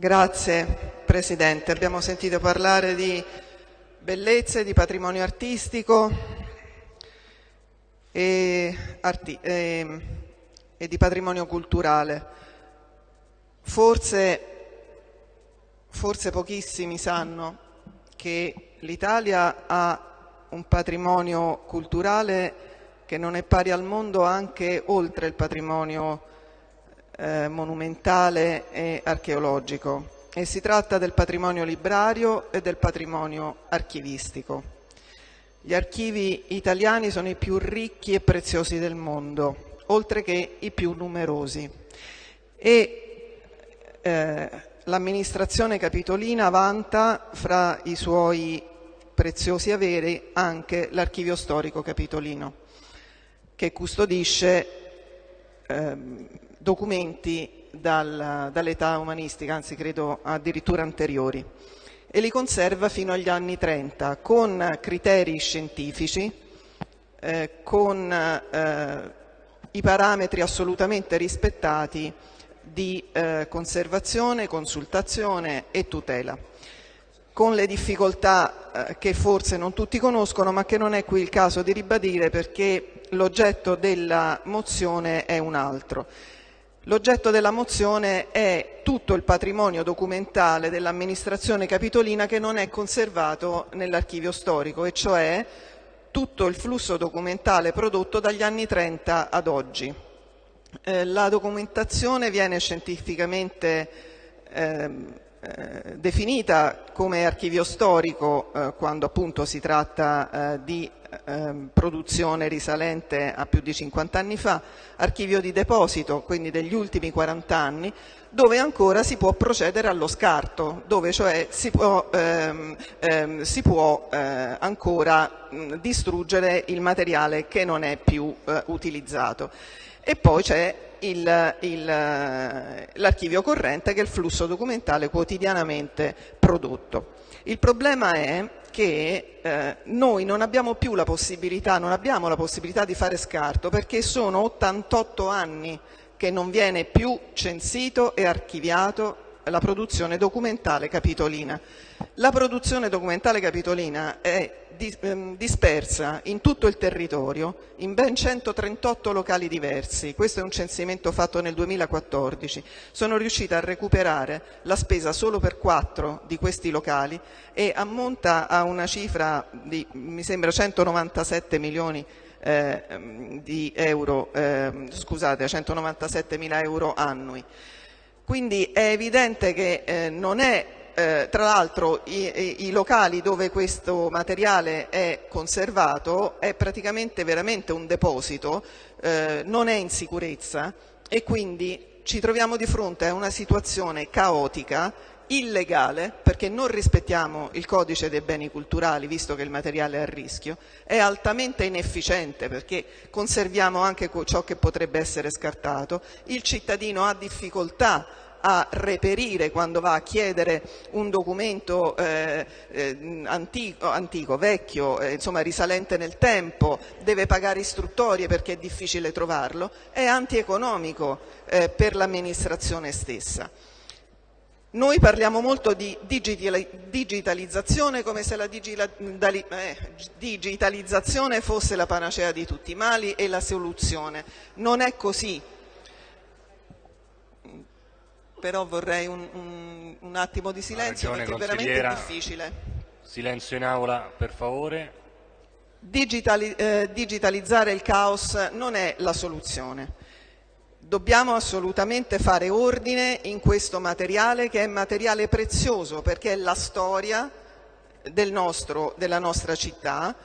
Grazie Presidente. Abbiamo sentito parlare di bellezze, di patrimonio artistico e, arti e, e di patrimonio culturale. Forse, forse pochissimi sanno che l'Italia ha un patrimonio culturale che non è pari al mondo anche oltre il patrimonio eh, monumentale e archeologico e si tratta del patrimonio librario e del patrimonio archivistico. Gli archivi italiani sono i più ricchi e preziosi del mondo, oltre che i più numerosi. E eh, l'amministrazione capitolina vanta fra i suoi preziosi averi anche l'archivio storico capitolino, che custodisce eh, documenti dal, dall'età umanistica, anzi credo addirittura anteriori, e li conserva fino agli anni 30 con criteri scientifici, eh, con eh, i parametri assolutamente rispettati di eh, conservazione, consultazione e tutela con le difficoltà eh, che forse non tutti conoscono ma che non è qui il caso di ribadire perché l'oggetto della mozione è un altro. L'oggetto della mozione è tutto il patrimonio documentale dell'amministrazione capitolina che non è conservato nell'archivio storico e cioè tutto il flusso documentale prodotto dagli anni 30 ad oggi. Eh, la documentazione viene scientificamente eh, eh, definita come archivio storico eh, quando appunto si tratta eh, di ehm, produzione risalente a più di 50 anni fa, archivio di deposito, quindi degli ultimi 40 anni, dove ancora si può procedere allo scarto, dove cioè si può, ehm, ehm, si può eh, ancora mh, distruggere il materiale che non è più eh, utilizzato. E poi c'è l'archivio corrente che è il flusso documentale quotidianamente prodotto. Il problema è che eh, noi non abbiamo più la possibilità, non abbiamo la possibilità di fare scarto perché sono 88 anni che non viene più censito e archiviato la produzione documentale capitolina. La produzione documentale capitolina è ehm, dispersa in tutto il territorio in ben 138 locali diversi. Questo è un censimento fatto nel 2014. Sono riuscita a recuperare la spesa solo per quattro di questi locali e ammonta a una cifra di, mi sembra, 197 milioni eh, di euro, eh, scusate, 197 mila euro annui. Quindi è evidente che eh, non è eh, tra l'altro i, i, locali dove questo materiale è conservato è praticamente veramente un deposito, eh, non è in sicurezza e quindi ci troviamo di fronte a una situazione caotica illegale perché non rispettiamo il codice dei beni culturali visto che il materiale è a rischio, è altamente inefficiente perché conserviamo anche ciò che potrebbe essere scartato, il cittadino ha difficoltà a reperire quando va a chiedere un documento eh, eh, antico, antico, vecchio, eh, insomma risalente nel tempo, deve pagare istruttorie perché è difficile trovarlo, è antieconomico eh, per l'amministrazione stessa. Noi parliamo molto di digitalizzazione come se la eh, digitalizzazione fosse la panacea di tutti i mali e la soluzione. Non è così però vorrei un, un, un attimo di silenzio perché è veramente difficile. Silenzio in aula, per favore. Digitali, eh, digitalizzare il caos non è la soluzione. Dobbiamo assolutamente fare ordine in questo materiale che è materiale prezioso perché è la storia del nostro, della nostra città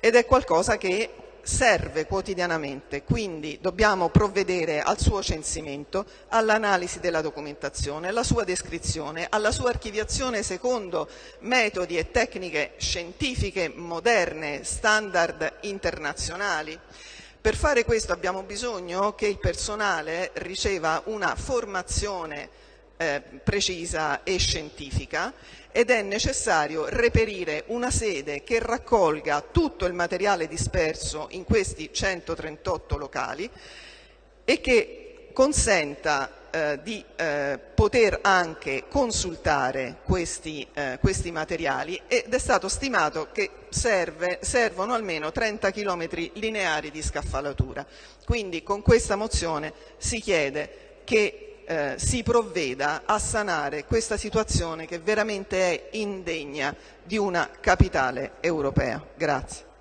ed è qualcosa che serve quotidianamente, quindi dobbiamo provvedere al suo censimento, all'analisi della documentazione, alla sua descrizione, alla sua archiviazione secondo metodi e tecniche scientifiche moderne, standard internazionali. Per fare questo abbiamo bisogno che il personale riceva una formazione eh, precisa e scientifica ed è necessario reperire una sede che raccolga tutto il materiale disperso in questi 138 locali e che consenta eh, di eh, poter anche consultare questi, eh, questi, materiali ed è stato stimato che serve, servono almeno 30 km lineari di scaffalatura. Quindi con questa mozione si chiede che eh, si provveda a sanare questa situazione che veramente è indegna di una capitale europea. Grazie.